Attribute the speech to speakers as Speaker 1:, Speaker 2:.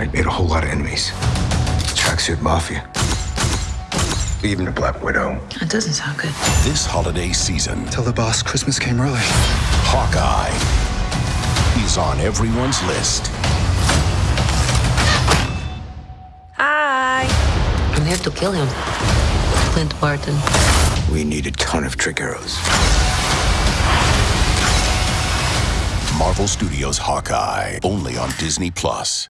Speaker 1: I made a whole lot of enemies. Tracksuit Mafia. Even the Black Widow.
Speaker 2: That doesn't sound good.
Speaker 3: This holiday season,
Speaker 1: Tell the boss Christmas came early.
Speaker 3: Hawkeye is on everyone's list.
Speaker 2: Hi. I'm here to kill him. Clint Barton.
Speaker 1: We need a ton of trick arrows.
Speaker 3: Marvel Studios Hawkeye, only on Disney Plus.